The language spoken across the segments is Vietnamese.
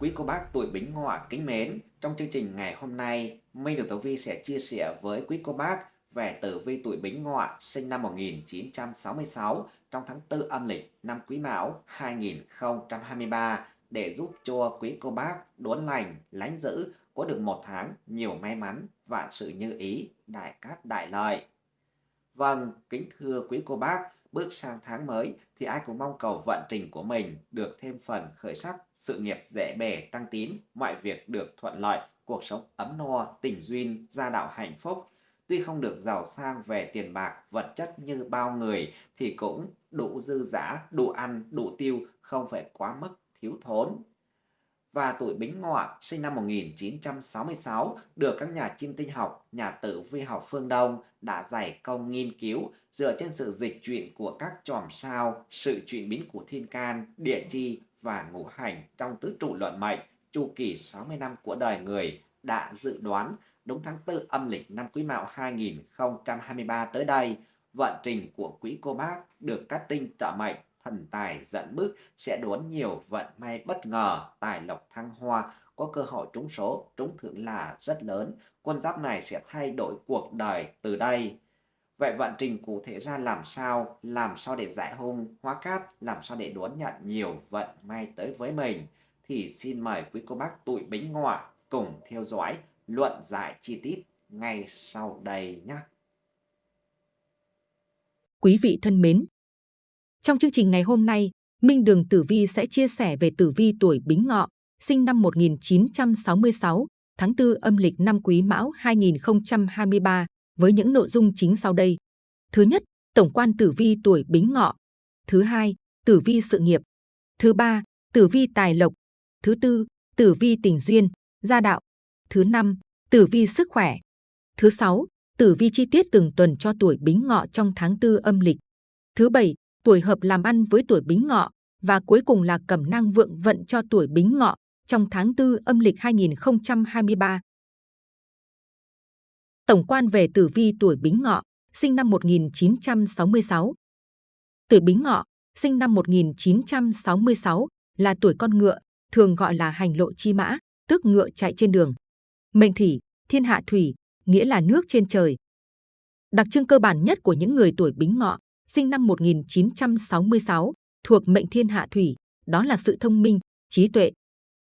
Quý cô bác tuổi Bính Ngọ kính mến, trong chương trình ngày hôm nay, Minh được Tử Vi sẽ chia sẻ với quý cô bác về tử vi tuổi Bính Ngọ sinh năm 1966 trong tháng 4 âm lịch năm Quý Mão 2023 để giúp cho quý cô bác đốn lành, lánh giữ, có được một tháng nhiều may mắn, vạn sự như ý, đại cát đại lợi. Vâng, kính thưa quý cô bác, bước sang tháng mới thì ai cũng mong cầu vận trình của mình được thêm phần khởi sắc, sự nghiệp dễ bề tăng tín, mọi việc được thuận lợi, cuộc sống ấm no, tình duyên, gia đạo hạnh phúc. Tuy không được giàu sang về tiền bạc, vật chất như bao người thì cũng đủ dư giả, đủ ăn, đủ tiêu, không phải quá mức thiếu thốn và tuổi Bính Ngọ sinh năm 1966 được các nhà chiêm tinh học, nhà tử vi học phương Đông đã giải công nghiên cứu dựa trên sự dịch chuyển của các chòm sao, sự chuyển biến của thiên can, địa chi và ngũ hành trong tứ trụ luận mệnh, chu kỳ 60 năm của đời người đã dự đoán đúng tháng 4 âm lịch năm Quý Mão 2023 tới đây, vận trình của quý cô bác được các tinh trợ mệnh thần tài dẫn bước sẽ đón nhiều vận may bất ngờ, tài lộc thăng hoa, có cơ hội trúng số, trúng thưởng là rất lớn. Con giáp này sẽ thay đổi cuộc đời từ đây. Vậy vận trình cụ thể ra làm sao? Làm sao để giải hung, hóa cát? Làm sao để đón nhận nhiều vận may tới với mình? Thì xin mời quý cô bác tuổi bính ngọ cùng theo dõi luận giải chi tiết ngay sau đây nhé. Quý vị thân mến, trong chương trình ngày hôm nay, Minh Đường Tử Vi sẽ chia sẻ về tử vi tuổi Bính Ngọ, sinh năm 1966, tháng 4 âm lịch năm Quý Mão 2023 với những nội dung chính sau đây. Thứ nhất, tổng quan tử vi tuổi Bính Ngọ. Thứ hai, tử vi sự nghiệp. Thứ ba, tử vi tài lộc. Thứ tư, tử vi tình duyên, gia đạo. Thứ năm, tử vi sức khỏe. Thứ sáu, tử vi chi tiết từng tuần cho tuổi Bính Ngọ trong tháng 4 âm lịch. Thứ bảy, tuổi hợp làm ăn với tuổi Bính Ngọ và cuối cùng là cẩm năng vượng vận cho tuổi Bính Ngọ trong tháng 4 âm lịch 2023. Tổng quan về tử vi tuổi Bính Ngọ, sinh năm 1966. Tuổi Bính Ngọ, sinh năm 1966, là tuổi con ngựa, thường gọi là hành lộ chi mã, tức ngựa chạy trên đường. Mệnh thủy, thiên hạ thủy, nghĩa là nước trên trời. Đặc trưng cơ bản nhất của những người tuổi Bính Ngọ sinh năm 1966, thuộc mệnh thiên hạ thủy, đó là sự thông minh, trí tuệ.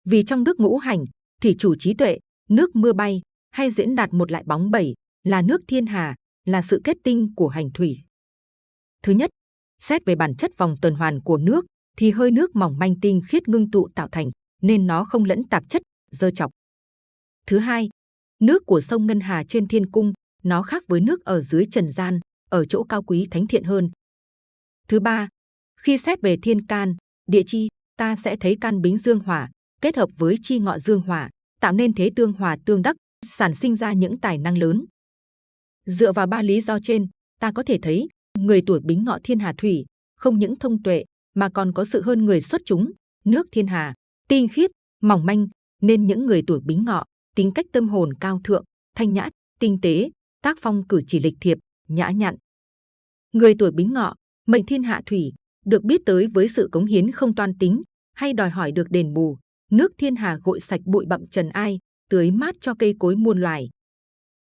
Vì trong nước ngũ hành, thì chủ trí tuệ, nước mưa bay, hay diễn đạt một lại bóng bẩy, là nước thiên hà, là sự kết tinh của hành thủy. Thứ nhất, xét về bản chất vòng tuần hoàn của nước, thì hơi nước mỏng manh tinh khiết ngưng tụ tạo thành, nên nó không lẫn tạp chất, dơ chọc. Thứ hai, nước của sông Ngân Hà trên thiên cung, nó khác với nước ở dưới trần gian, ở chỗ cao quý thánh thiện hơn. Thứ ba, khi xét về thiên can, địa chi, ta sẽ thấy can bính dương hỏa kết hợp với chi ngọ dương hỏa, tạo nên thế tương hòa tương đắc, sản sinh ra những tài năng lớn. Dựa vào ba lý do trên, ta có thể thấy người tuổi bính ngọ thiên hà thủy không những thông tuệ mà còn có sự hơn người xuất chúng, nước thiên hà, tinh khiết, mỏng manh, nên những người tuổi bính ngọ tính cách tâm hồn cao thượng, thanh nhã, tinh tế, tác phong cử chỉ lịch thiệp, nhã nhặn. Người tuổi bính ngọ, mệnh thiên hạ thủy, được biết tới với sự cống hiến không toan tính hay đòi hỏi được đền bù. Nước thiên hà gội sạch bụi bặm trần ai, tưới mát cho cây cối muôn loài.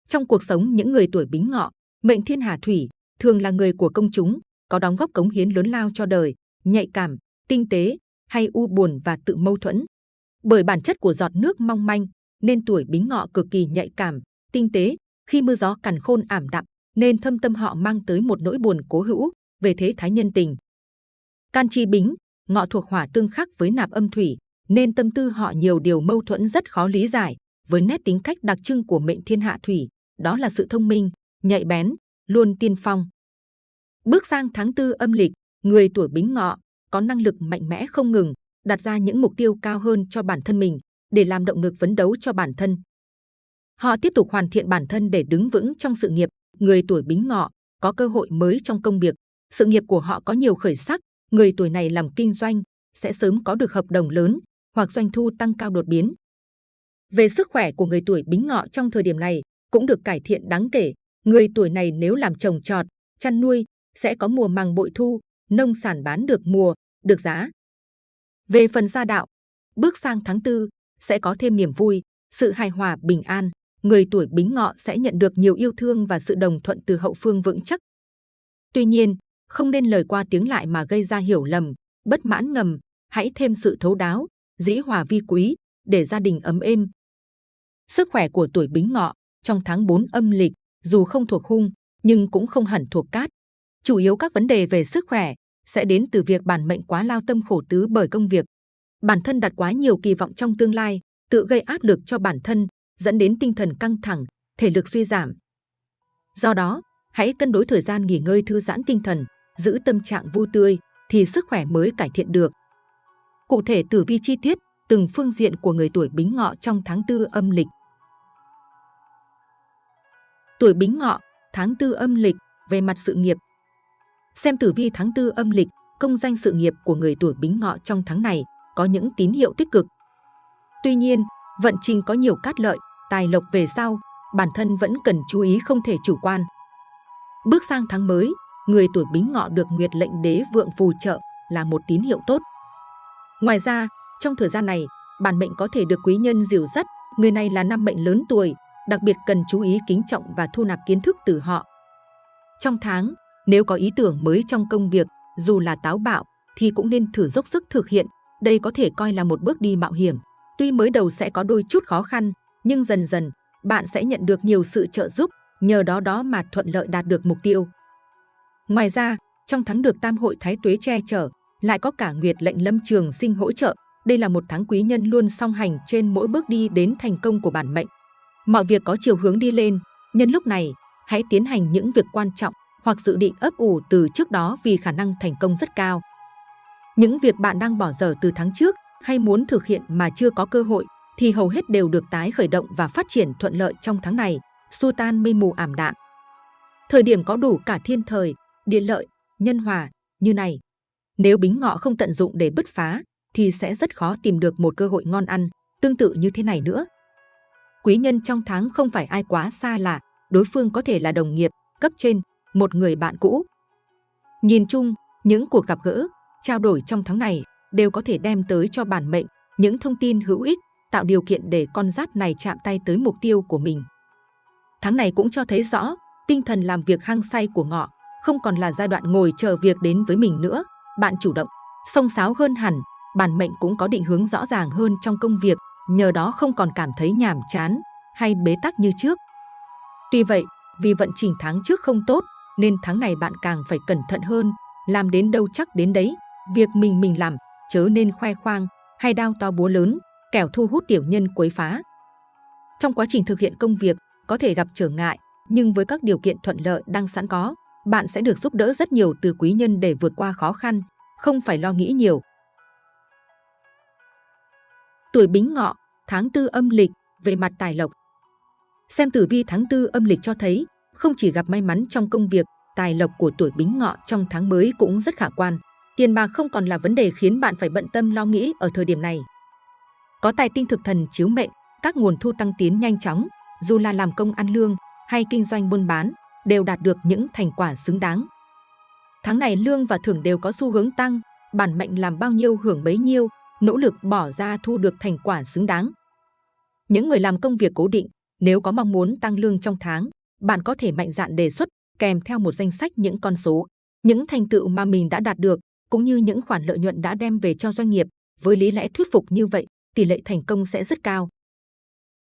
Trong cuộc sống những người tuổi bính ngọ, mệnh thiên hà thủy thường là người của công chúng, có đóng góp cống hiến lớn lao cho đời, nhạy cảm, tinh tế, hay u buồn và tự mâu thuẫn. Bởi bản chất của giọt nước mong manh, nên tuổi bính ngọ cực kỳ nhạy cảm, tinh tế, khi mưa gió cằn khôn ảm đạm, nên thâm tâm họ mang tới một nỗi buồn cố hữu về thế thái nhân tình. Can chi bính, ngọ thuộc hỏa tương khắc với nạp âm thủy, nên tâm tư họ nhiều điều mâu thuẫn rất khó lý giải. Với nét tính cách đặc trưng của mệnh thiên hạ thủy, đó là sự thông minh, nhạy bén, luôn tiên phong. Bước sang tháng tư âm lịch, người tuổi bính ngọ có năng lực mạnh mẽ không ngừng, đặt ra những mục tiêu cao hơn cho bản thân mình để làm động lực phấn đấu cho bản thân. Họ tiếp tục hoàn thiện bản thân để đứng vững trong sự nghiệp, người tuổi bính ngọ có cơ hội mới trong công việc, sự nghiệp của họ có nhiều khởi sắc, người tuổi này làm kinh doanh sẽ sớm có được hợp đồng lớn hoặc doanh thu tăng cao đột biến. Về sức khỏe của người tuổi bính ngọ trong thời điểm này cũng được cải thiện đáng kể. Người tuổi này nếu làm trồng trọt, chăn nuôi sẽ có mùa màng bội thu, nông sản bán được mùa, được giá. Về phần gia đạo, Bước sang tháng tư sẽ có thêm niềm vui, sự hài hòa bình an. Người tuổi Bính Ngọ sẽ nhận được nhiều yêu thương và sự đồng thuận từ hậu phương vững chắc. Tuy nhiên, không nên lời qua tiếng lại mà gây ra hiểu lầm, bất mãn ngầm. Hãy thêm sự thấu đáo, dĩ hòa vi quý để gia đình ấm êm. Sức khỏe của tuổi Bính Ngọ trong tháng 4 âm lịch dù không thuộc hung nhưng cũng không hẳn thuộc cát. Chủ yếu các vấn đề về sức khỏe sẽ đến từ việc bản mệnh quá lao tâm khổ tứ bởi công việc. Bản thân đặt quá nhiều kỳ vọng trong tương lai, tự gây áp lực cho bản thân, dẫn đến tinh thần căng thẳng, thể lực suy giảm. Do đó, hãy cân đối thời gian nghỉ ngơi thư giãn tinh thần, giữ tâm trạng vui tươi, thì sức khỏe mới cải thiện được. Cụ thể tử vi chi tiết, từng phương diện của người tuổi Bính Ngọ trong tháng tư âm lịch. Tuổi Bính Ngọ, tháng tư âm lịch, về mặt sự nghiệp. Xem tử vi tháng tư âm lịch, công danh sự nghiệp của người tuổi Bính Ngọ trong tháng này có những tín hiệu tích cực. Tuy nhiên, vận trình có nhiều cát lợi, tài lộc về sau, bản thân vẫn cần chú ý không thể chủ quan. Bước sang tháng mới, người tuổi Bính Ngọ được Nguyệt lệnh đế vượng phù trợ là một tín hiệu tốt. Ngoài ra, trong thời gian này, bản mệnh có thể được quý nhân dìu dắt, người này là năm mệnh lớn tuổi, đặc biệt cần chú ý kính trọng và thu nạp kiến thức từ họ. Trong tháng, nếu có ý tưởng mới trong công việc, dù là táo bạo, thì cũng nên thử dốc sức thực hiện. Đây có thể coi là một bước đi mạo hiểm. Tuy mới đầu sẽ có đôi chút khó khăn, nhưng dần dần, bạn sẽ nhận được nhiều sự trợ giúp, nhờ đó đó mà thuận lợi đạt được mục tiêu. Ngoài ra, trong tháng được Tam hội Thái Tuế che chở, lại có cả Nguyệt lệnh lâm trường sinh hỗ trợ. Đây là một tháng quý nhân luôn song hành trên mỗi bước đi đến thành công của bản mệnh. Mọi việc có chiều hướng đi lên, nhân lúc này, hãy tiến hành những việc quan trọng hoặc dự định ấp ủ từ trước đó vì khả năng thành công rất cao. Những việc bạn đang bỏ dở từ tháng trước hay muốn thực hiện mà chưa có cơ hội thì hầu hết đều được tái khởi động và phát triển thuận lợi trong tháng này, xua tan mây mù ảm đạm. Thời điểm có đủ cả thiên thời, địa lợi, nhân hòa như này. Nếu bính ngọ không tận dụng để bứt phá thì sẽ rất khó tìm được một cơ hội ngon ăn, tương tự như thế này nữa. Quý nhân trong tháng không phải ai quá xa lạ, đối phương có thể là đồng nghiệp, cấp trên, một người bạn cũ. Nhìn chung, những cuộc gặp gỡ, trao đổi trong tháng này đều có thể đem tới cho bản mệnh những thông tin hữu ích, tạo điều kiện để con giáp này chạm tay tới mục tiêu của mình. Tháng này cũng cho thấy rõ, tinh thần làm việc hăng say của ngọ không còn là giai đoạn ngồi chờ việc đến với mình nữa. Bạn chủ động, sông sáo hơn hẳn, bản mệnh cũng có định hướng rõ ràng hơn trong công việc, nhờ đó không còn cảm thấy nhàm chán hay bế tắc như trước. Tuy vậy, vì vận trình tháng trước không tốt, nên tháng này bạn càng phải cẩn thận hơn, làm đến đâu chắc đến đấy, việc mình mình làm, chớ nên khoe khoang hay đao to búa lớn, kẻo thu hút tiểu nhân quấy phá. Trong quá trình thực hiện công việc, có thể gặp trở ngại, nhưng với các điều kiện thuận lợi đang sẵn có, bạn sẽ được giúp đỡ rất nhiều từ quý nhân để vượt qua khó khăn, không phải lo nghĩ nhiều. Tuổi Bính Ngọ, tháng tư âm lịch, về mặt tài lộc. Xem tử vi tháng tư âm lịch cho thấy, không chỉ gặp may mắn trong công việc, tài lộc của tuổi Bính Ngọ trong tháng mới cũng rất khả quan. Tiền bạc không còn là vấn đề khiến bạn phải bận tâm lo nghĩ ở thời điểm này. Có tài tinh thực thần chiếu mệnh, các nguồn thu tăng tiến nhanh chóng, dù là làm công ăn lương hay kinh doanh buôn bán, đều đạt được những thành quả xứng đáng. Tháng này lương và thưởng đều có xu hướng tăng, bản mệnh làm bao nhiêu hưởng bấy nhiêu, nỗ lực bỏ ra thu được thành quả xứng đáng. Những người làm công việc cố định, nếu có mong muốn tăng lương trong tháng, bạn có thể mạnh dạn đề xuất kèm theo một danh sách những con số, những thành tựu mà mình đã đạt được, cũng như những khoản lợi nhuận đã đem về cho doanh nghiệp. Với lý lẽ thuyết phục như vậy, tỷ lệ thành công sẽ rất cao.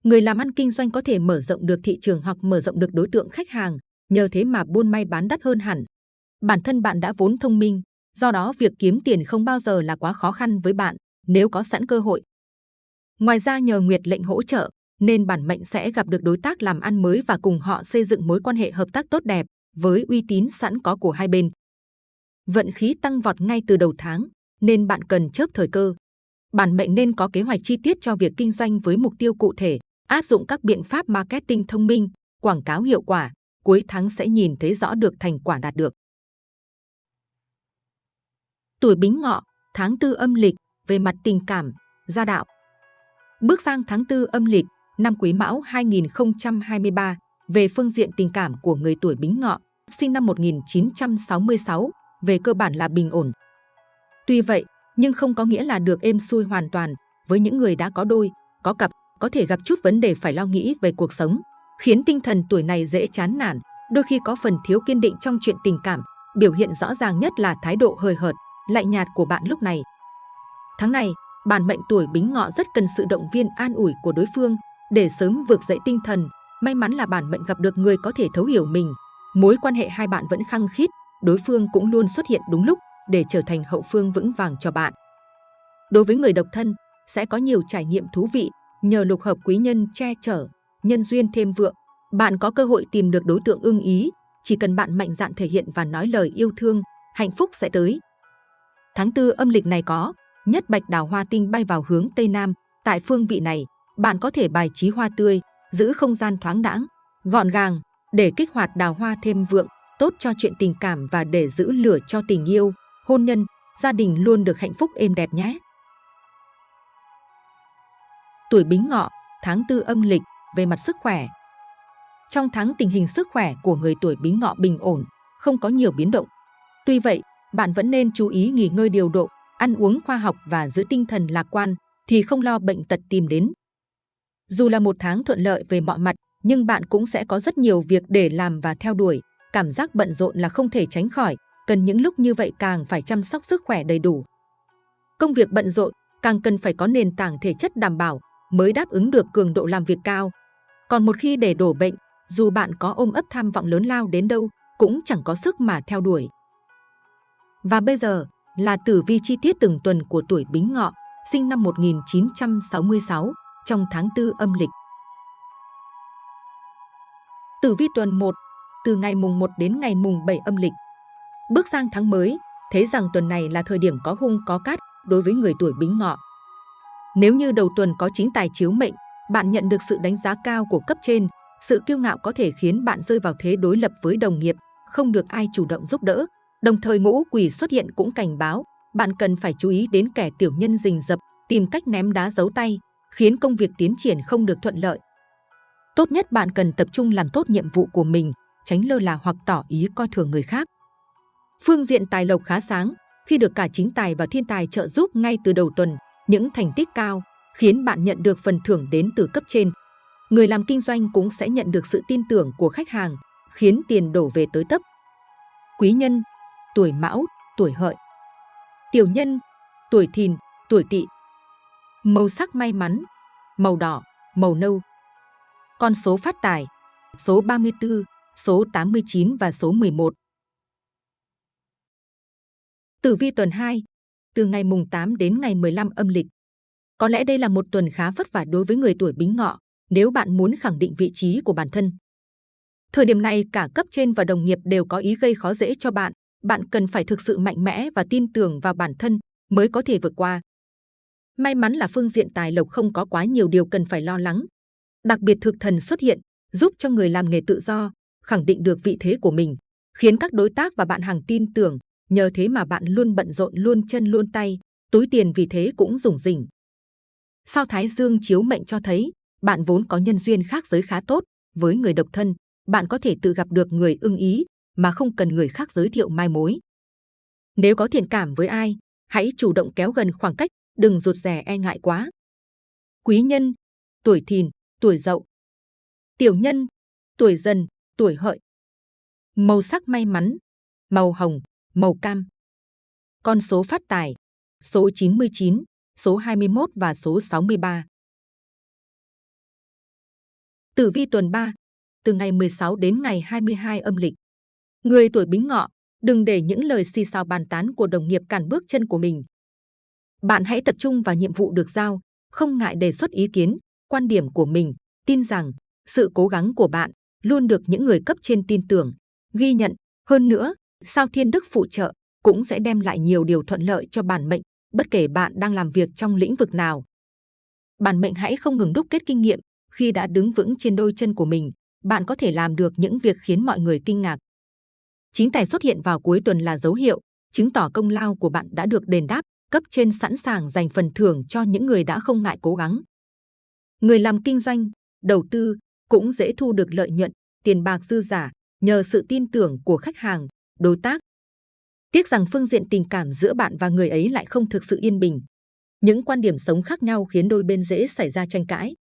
Người làm ăn kinh doanh có thể mở rộng được thị trường hoặc mở rộng được đối tượng khách hàng, nhờ thế mà buôn may bán đắt hơn hẳn. Bản thân bạn đã vốn thông minh, do đó việc kiếm tiền không bao giờ là quá khó khăn với bạn nếu có sẵn cơ hội. Ngoài ra nhờ Nguyệt lệnh hỗ trợ, nên bản mệnh sẽ gặp được đối tác làm ăn mới và cùng họ xây dựng mối quan hệ hợp tác tốt đẹp với uy tín sẵn có của hai bên. Vận khí tăng vọt ngay từ đầu tháng, nên bạn cần chớp thời cơ. Bản mệnh nên có kế hoạch chi tiết cho việc kinh doanh với mục tiêu cụ thể, áp dụng các biện pháp marketing thông minh, quảng cáo hiệu quả, cuối tháng sẽ nhìn thấy rõ được thành quả đạt được. Tuổi Bính Ngọ, tháng tư âm lịch, về mặt tình cảm, gia đạo. Bước sang tháng tư âm lịch, năm Quý Mão 2023, về phương diện tình cảm của người tuổi Bính Ngọ, sinh năm 1966, về cơ bản là bình ổn. Tuy vậy, nhưng không có nghĩa là được êm xuôi hoàn toàn, với những người đã có đôi, có cặp, có thể gặp chút vấn đề phải lo nghĩ về cuộc sống, khiến tinh thần tuổi này dễ chán nản, đôi khi có phần thiếu kiên định trong chuyện tình cảm. Biểu hiện rõ ràng nhất là thái độ hời hợt, lạnh nhạt của bạn lúc này. Tháng này, bản mệnh tuổi bính ngọ rất cần sự động viên an ủi của đối phương để sớm vực dậy tinh thần. May mắn là bản mệnh gặp được người có thể thấu hiểu mình. Mối quan hệ hai bạn vẫn khăng khít, đối phương cũng luôn xuất hiện đúng lúc để trở thành hậu phương vững vàng cho bạn. Đối với người độc thân, sẽ có nhiều trải nghiệm thú vị nhờ lục hợp quý nhân che chở, nhân duyên thêm vượng. Bạn có cơ hội tìm được đối tượng ưng ý, chỉ cần bạn mạnh dạn thể hiện và nói lời yêu thương, hạnh phúc sẽ tới. Tháng tư âm lịch này có nhất bạch đào hoa tinh bay vào hướng Tây Nam. Tại phương vị này, bạn có thể bài trí hoa tươi, giữ không gian thoáng đãng, gọn gàng để kích hoạt đào hoa thêm vượng, tốt cho chuyện tình cảm và để giữ lửa cho tình yêu, hôn nhân, gia đình luôn được hạnh phúc êm đẹp nhé. Tuổi Bính Ngọ, tháng tư âm lịch, về mặt sức khỏe. Trong tháng tình hình sức khỏe của người tuổi Bính Ngọ bình ổn, không có nhiều biến động. Tuy vậy, bạn vẫn nên chú ý nghỉ ngơi điều độ, ăn uống khoa học và giữ tinh thần lạc quan thì không lo bệnh tật tìm đến. Dù là một tháng thuận lợi về mọi mặt, nhưng bạn cũng sẽ có rất nhiều việc để làm và theo đuổi. Cảm giác bận rộn là không thể tránh khỏi, cần những lúc như vậy càng phải chăm sóc sức khỏe đầy đủ. Công việc bận rộn càng cần phải có nền tảng thể chất đảm bảo mới đáp ứng được cường độ làm việc cao. Còn một khi để đổ bệnh, dù bạn có ôm ấp tham vọng lớn lao đến đâu, cũng chẳng có sức mà theo đuổi. Và bây giờ là tử vi chi tiết từng tuần của tuổi Bính Ngọ, sinh năm 1966, trong tháng 4 âm lịch. Tử vi tuần 1, từ ngày mùng 1 đến ngày mùng 7 âm lịch. Bước sang tháng mới, thấy rằng tuần này là thời điểm có hung có cát đối với người tuổi Bính Ngọ. Nếu như đầu tuần có chính tài chiếu mệnh, bạn nhận được sự đánh giá cao của cấp trên, sự kiêu ngạo có thể khiến bạn rơi vào thế đối lập với đồng nghiệp, không được ai chủ động giúp đỡ. Đồng thời ngũ quỷ xuất hiện cũng cảnh báo, bạn cần phải chú ý đến kẻ tiểu nhân rình rập, tìm cách ném đá giấu tay, khiến công việc tiến triển không được thuận lợi. Tốt nhất bạn cần tập trung làm tốt nhiệm vụ của mình, tránh lơ là hoặc tỏ ý coi thường người khác. Phương diện tài lộc khá sáng, khi được cả chính tài và thiên tài trợ giúp ngay từ đầu tuần, những thành tích cao khiến bạn nhận được phần thưởng đến từ cấp trên. Người làm kinh doanh cũng sẽ nhận được sự tin tưởng của khách hàng, khiến tiền đổ về tới tấp. Quý nhân, tuổi mão, tuổi hợi. Tiểu nhân, tuổi thìn, tuổi tỵ. Màu sắc may mắn, màu đỏ, màu nâu. Con số phát tài, số 34, số 89 và số 11. Tử vi tuần 2, từ ngày mùng 8 đến ngày 15 âm lịch. Có lẽ đây là một tuần khá vất vả đối với người tuổi bính ngọ nếu bạn muốn khẳng định vị trí của bản thân. Thời điểm này cả cấp trên và đồng nghiệp đều có ý gây khó dễ cho bạn. Bạn cần phải thực sự mạnh mẽ và tin tưởng vào bản thân mới có thể vượt qua. May mắn là phương diện tài lộc không có quá nhiều điều cần phải lo lắng. Đặc biệt thực thần xuất hiện, giúp cho người làm nghề tự do, khẳng định được vị thế của mình, khiến các đối tác và bạn hàng tin tưởng, Nhờ thế mà bạn luôn bận rộn luôn chân luôn tay, túi tiền vì thế cũng rủng rỉnh. Sao Thái Dương chiếu mệnh cho thấy, bạn vốn có nhân duyên khác giới khá tốt, với người độc thân, bạn có thể tự gặp được người ưng ý mà không cần người khác giới thiệu mai mối. Nếu có thiện cảm với ai, hãy chủ động kéo gần khoảng cách, đừng rụt rè e ngại quá. Quý nhân, tuổi thìn, tuổi dậu. Tiểu nhân, tuổi dần, tuổi hợi. Màu sắc may mắn, màu hồng, màu cam. Con số phát tài, số 99, số 21 và số 63. Tử vi tuần 3, từ ngày 16 đến ngày 22 âm lịch. Người tuổi bính ngọ, đừng để những lời xì xào bàn tán của đồng nghiệp cản bước chân của mình. Bạn hãy tập trung vào nhiệm vụ được giao, không ngại đề xuất ý kiến, quan điểm của mình, tin rằng sự cố gắng của bạn luôn được những người cấp trên tin tưởng, ghi nhận. Hơn nữa, sao thiên đức phụ trợ cũng sẽ đem lại nhiều điều thuận lợi cho bản mệnh, bất kể bạn đang làm việc trong lĩnh vực nào. Bản mệnh hãy không ngừng đúc kết kinh nghiệm, khi đã đứng vững trên đôi chân của mình, bạn có thể làm được những việc khiến mọi người kinh ngạc. Chính tài xuất hiện vào cuối tuần là dấu hiệu, chứng tỏ công lao của bạn đã được đền đáp, cấp trên sẵn sàng dành phần thưởng cho những người đã không ngại cố gắng. Người làm kinh doanh, đầu tư cũng dễ thu được lợi nhuận, tiền bạc dư giả nhờ sự tin tưởng của khách hàng, đối tác. Tiếc rằng phương diện tình cảm giữa bạn và người ấy lại không thực sự yên bình. Những quan điểm sống khác nhau khiến đôi bên dễ xảy ra tranh cãi.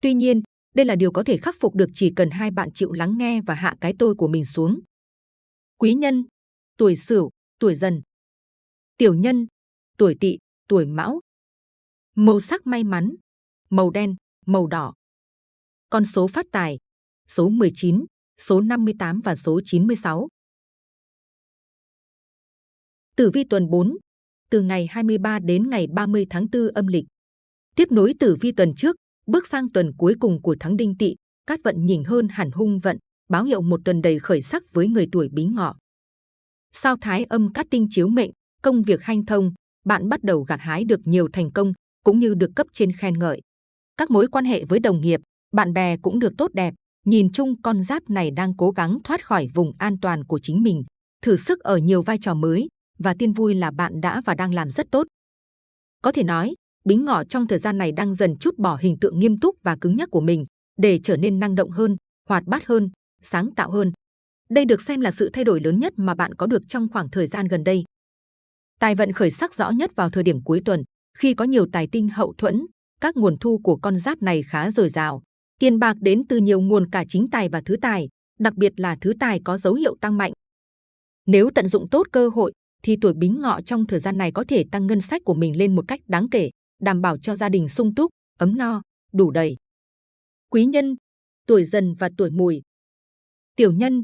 Tuy nhiên, đây là điều có thể khắc phục được chỉ cần hai bạn chịu lắng nghe và hạ cái tôi của mình xuống. Quý nhân, tuổi Sửu, tuổi Dần. Tiểu nhân, tuổi Tỵ, tuổi Mão. Màu sắc may mắn, màu đen, màu đỏ. Con số phát tài, số 19, số 58 và số 96. Tử vi tuần 4, từ ngày 23 đến ngày 30 tháng 4 âm lịch. Tiếp nối tử vi tuần trước, bước sang tuần cuối cùng của tháng Đinh Tỵ, cát vận nhìn hơn hẳn hung vận, báo hiệu một tuần đầy khởi sắc với người tuổi Bính Ngọ. Sao Thái âm cát tinh chiếu mệnh, công việc hanh thông, bạn bắt đầu gặt hái được nhiều thành công, cũng như được cấp trên khen ngợi. Các mối quan hệ với đồng nghiệp, bạn bè cũng được tốt đẹp. Nhìn chung con giáp này đang cố gắng thoát khỏi vùng an toàn của chính mình, thử sức ở nhiều vai trò mới, và tin vui là bạn đã và đang làm rất tốt. Có thể nói, Bính Ngọ trong thời gian này đang dần chút bỏ hình tượng nghiêm túc và cứng nhắc của mình để trở nên năng động hơn, hoạt bát hơn, sáng tạo hơn. Đây được xem là sự thay đổi lớn nhất mà bạn có được trong khoảng thời gian gần đây. Tài vận khởi sắc rõ nhất vào thời điểm cuối tuần, khi có nhiều tài tinh hậu thuẫn, các nguồn thu của con giáp này khá dồi dào. Tiền bạc đến từ nhiều nguồn cả chính tài và thứ tài, đặc biệt là thứ tài có dấu hiệu tăng mạnh. Nếu tận dụng tốt cơ hội, thì tuổi bính ngọ trong thời gian này có thể tăng ngân sách của mình lên một cách đáng kể, đảm bảo cho gia đình sung túc, ấm no, đủ đầy. Quý nhân, tuổi dần và tuổi mùi. Tiểu nhân,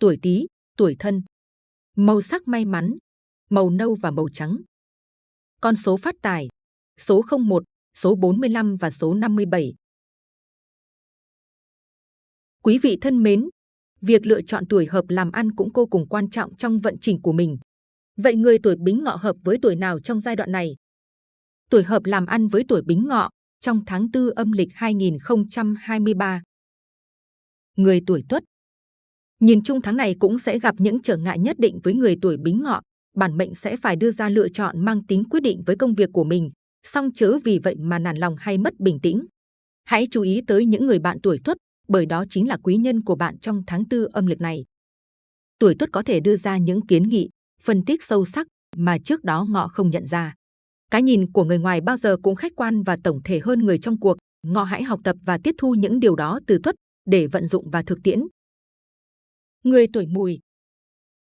tuổi tý, tuổi thân. Màu sắc may mắn, màu nâu và màu trắng. Con số phát tài, số 01, số 45 và số 57. Quý vị thân mến, việc lựa chọn tuổi hợp làm ăn cũng vô cùng quan trọng trong vận trình của mình. Vậy người tuổi Bính Ngọ hợp với tuổi nào trong giai đoạn này? Tuổi hợp làm ăn với tuổi Bính Ngọ trong tháng 4 âm lịch 2023. Người tuổi Tuất Nhìn chung tháng này cũng sẽ gặp những trở ngại nhất định với người tuổi Bính Ngọ. Bản mệnh sẽ phải đưa ra lựa chọn mang tính quyết định với công việc của mình, song chớ vì vậy mà nản lòng hay mất bình tĩnh. Hãy chú ý tới những người bạn tuổi Tuất, bởi đó chính là quý nhân của bạn trong tháng tư âm lịch này. Tuổi Tuất có thể đưa ra những kiến nghị, phân tích sâu sắc mà trước đó ngọ không nhận ra. Cái nhìn của người ngoài bao giờ cũng khách quan và tổng thể hơn người trong cuộc. Ngọ hãy học tập và tiếp thu những điều đó từ tuất để vận dụng và thực tiễn. Người tuổi mùi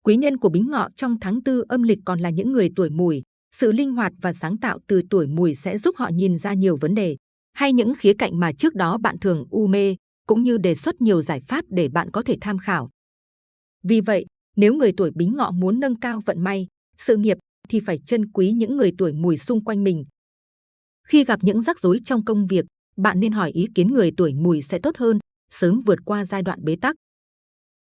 Quý nhân của bính ngọ trong tháng tư âm lịch còn là những người tuổi mùi. Sự linh hoạt và sáng tạo từ tuổi mùi sẽ giúp họ nhìn ra nhiều vấn đề hay những khía cạnh mà trước đó bạn thường u mê, cũng như đề xuất nhiều giải pháp để bạn có thể tham khảo. Vì vậy, nếu người tuổi bính ngọ muốn nâng cao vận may, sự nghiệp thì phải trân quý những người tuổi mùi xung quanh mình. Khi gặp những rắc rối trong công việc, bạn nên hỏi ý kiến người tuổi mùi sẽ tốt hơn, sớm vượt qua giai đoạn bế tắc.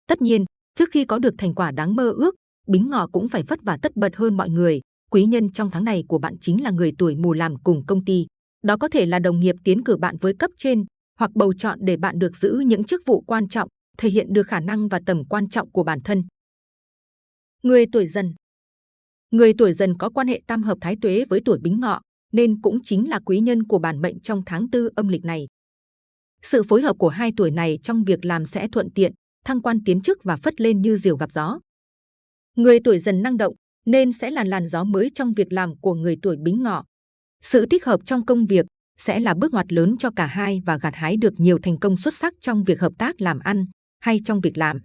Tất nhiên, trước khi có được thành quả đáng mơ ước, Bính Ngọ cũng phải vất vả tất bật hơn mọi người. Quý nhân trong tháng này của bạn chính là người tuổi mù làm cùng công ty. Đó có thể là đồng nghiệp tiến cử bạn với cấp trên, hoặc bầu chọn để bạn được giữ những chức vụ quan trọng, thể hiện được khả năng và tầm quan trọng của bản thân. Người tuổi dần Người tuổi dần có quan hệ tam hợp thái tuế với tuổi bính ngọ, nên cũng chính là quý nhân của bản mệnh trong tháng tư âm lịch này. Sự phối hợp của hai tuổi này trong việc làm sẽ thuận tiện, thăng quan tiến chức và phất lên như diều gặp gió. Người tuổi dần năng động nên sẽ là làn gió mới trong việc làm của người tuổi bính ngọ. Sự thích hợp trong công việc sẽ là bước ngoặt lớn cho cả hai và gặt hái được nhiều thành công xuất sắc trong việc hợp tác làm ăn hay trong việc làm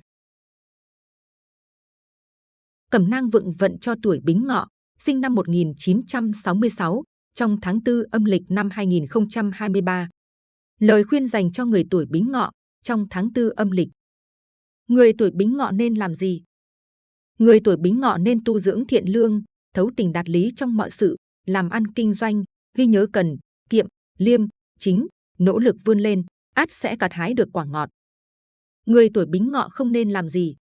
cẩm nang vượng vận cho tuổi bính ngọ, sinh năm 1966, trong tháng 4 âm lịch năm 2023. Lời khuyên dành cho người tuổi bính ngọ, trong tháng 4 âm lịch. Người tuổi bính ngọ nên làm gì? Người tuổi bính ngọ nên tu dưỡng thiện lương, thấu tình đạt lý trong mọi sự, làm ăn kinh doanh, ghi nhớ cần, kiệm, liêm, chính, nỗ lực vươn lên, át sẽ gặt hái được quả ngọt. Người tuổi bính ngọ không nên làm gì?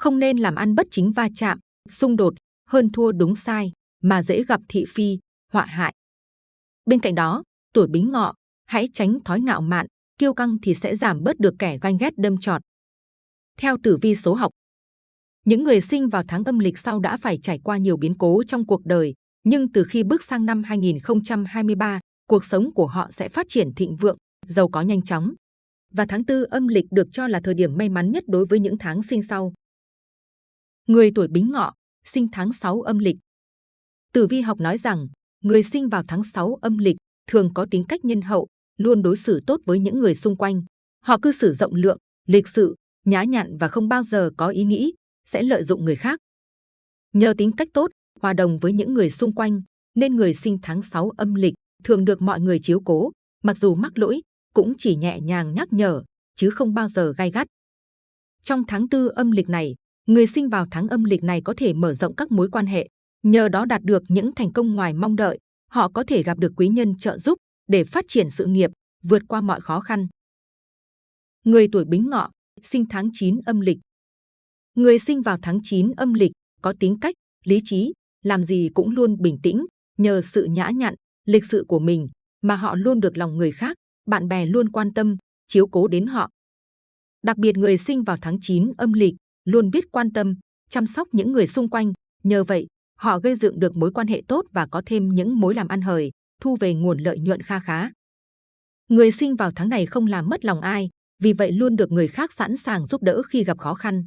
không nên làm ăn bất chính va chạm, xung đột, hơn thua đúng sai, mà dễ gặp thị phi, họa hại. Bên cạnh đó, tuổi bính ngọ, hãy tránh thói ngạo mạn, kiêu căng thì sẽ giảm bớt được kẻ ganh ghét đâm trọt. Theo tử vi số học, những người sinh vào tháng âm lịch sau đã phải trải qua nhiều biến cố trong cuộc đời, nhưng từ khi bước sang năm 2023, cuộc sống của họ sẽ phát triển thịnh vượng, giàu có nhanh chóng. Và tháng tư âm lịch được cho là thời điểm may mắn nhất đối với những tháng sinh sau. Người tuổi Bính Ngọ, sinh tháng 6 âm lịch. Tử vi học nói rằng, Người sinh vào tháng 6 âm lịch thường có tính cách nhân hậu, luôn đối xử tốt với những người xung quanh. Họ cư xử rộng lượng, lịch sự, nhã nhặn và không bao giờ có ý nghĩ sẽ lợi dụng người khác. Nhờ tính cách tốt, hòa đồng với những người xung quanh, nên người sinh tháng 6 âm lịch thường được mọi người chiếu cố, mặc dù mắc lỗi, cũng chỉ nhẹ nhàng nhắc nhở, chứ không bao giờ gai gắt. Trong tháng tư âm lịch này, người sinh vào tháng âm lịch này có thể mở rộng các mối quan hệ, nhờ đó đạt được những thành công ngoài mong đợi. Họ có thể gặp được quý nhân trợ giúp để phát triển sự nghiệp, vượt qua mọi khó khăn. Người tuổi Bính Ngọ, sinh tháng 9 âm lịch. Người sinh vào tháng 9 âm lịch có tính cách, lý trí, làm gì cũng luôn bình tĩnh, nhờ sự nhã nhặn, lịch sự của mình mà họ luôn được lòng người khác, bạn bè luôn quan tâm, chiếu cố đến họ. Đặc biệt người sinh vào tháng 9 âm lịch luôn biết quan tâm, chăm sóc những người xung quanh. Nhờ vậy, họ gây dựng được mối quan hệ tốt và có thêm những mối làm ăn hời, thu về nguồn lợi nhuận kha khá. Người sinh vào tháng này không làm mất lòng ai, vì vậy luôn được người khác sẵn sàng giúp đỡ khi gặp khó khăn.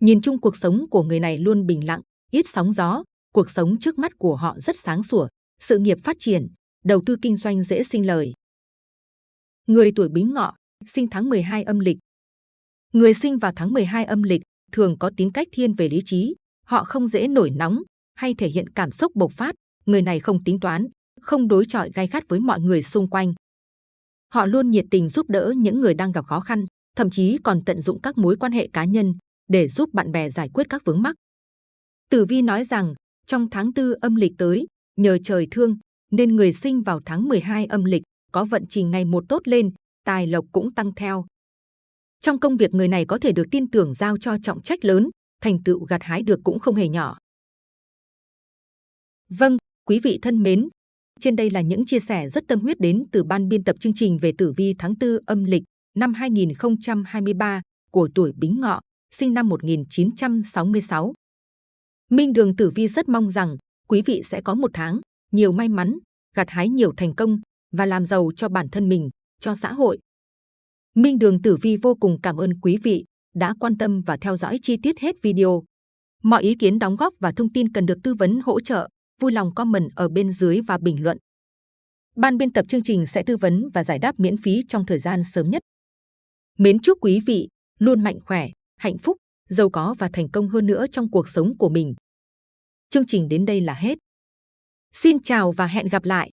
Nhìn chung cuộc sống của người này luôn bình lặng, ít sóng gió, cuộc sống trước mắt của họ rất sáng sủa, sự nghiệp phát triển, đầu tư kinh doanh dễ sinh lời. Người tuổi Bính Ngọ, sinh tháng 12 âm lịch. Người sinh vào tháng 12 âm lịch thường có tính cách thiên về lý trí, họ không dễ nổi nóng hay thể hiện cảm xúc bộc phát, người này không tính toán, không đối chọi gay gắt với mọi người xung quanh. Họ luôn nhiệt tình giúp đỡ những người đang gặp khó khăn, thậm chí còn tận dụng các mối quan hệ cá nhân để giúp bạn bè giải quyết các vướng mắc. Tử Vi nói rằng, trong tháng tư âm lịch tới, nhờ trời thương, nên người sinh vào tháng 12 âm lịch có vận trình ngày một tốt lên, tài lộc cũng tăng theo. Trong công việc người này có thể được tin tưởng giao cho trọng trách lớn, thành tựu gặt hái được cũng không hề nhỏ. Vâng, quý vị thân mến, trên đây là những chia sẻ rất tâm huyết đến từ ban biên tập chương trình về tử vi tháng 4 âm lịch năm 2023 của tuổi Bính Ngọ, sinh năm 1966. Minh Đường Tử Vi rất mong rằng quý vị sẽ có một tháng nhiều may mắn, gặt hái nhiều thành công và làm giàu cho bản thân mình, cho xã hội. Minh Đường Tử Vi vô cùng cảm ơn quý vị đã quan tâm và theo dõi chi tiết hết video. Mọi ý kiến đóng góp và thông tin cần được tư vấn hỗ trợ, vui lòng comment ở bên dưới và bình luận. Ban biên tập chương trình sẽ tư vấn và giải đáp miễn phí trong thời gian sớm nhất. Mến chúc quý vị luôn mạnh khỏe, hạnh phúc, giàu có và thành công hơn nữa trong cuộc sống của mình. Chương trình đến đây là hết. Xin chào và hẹn gặp lại!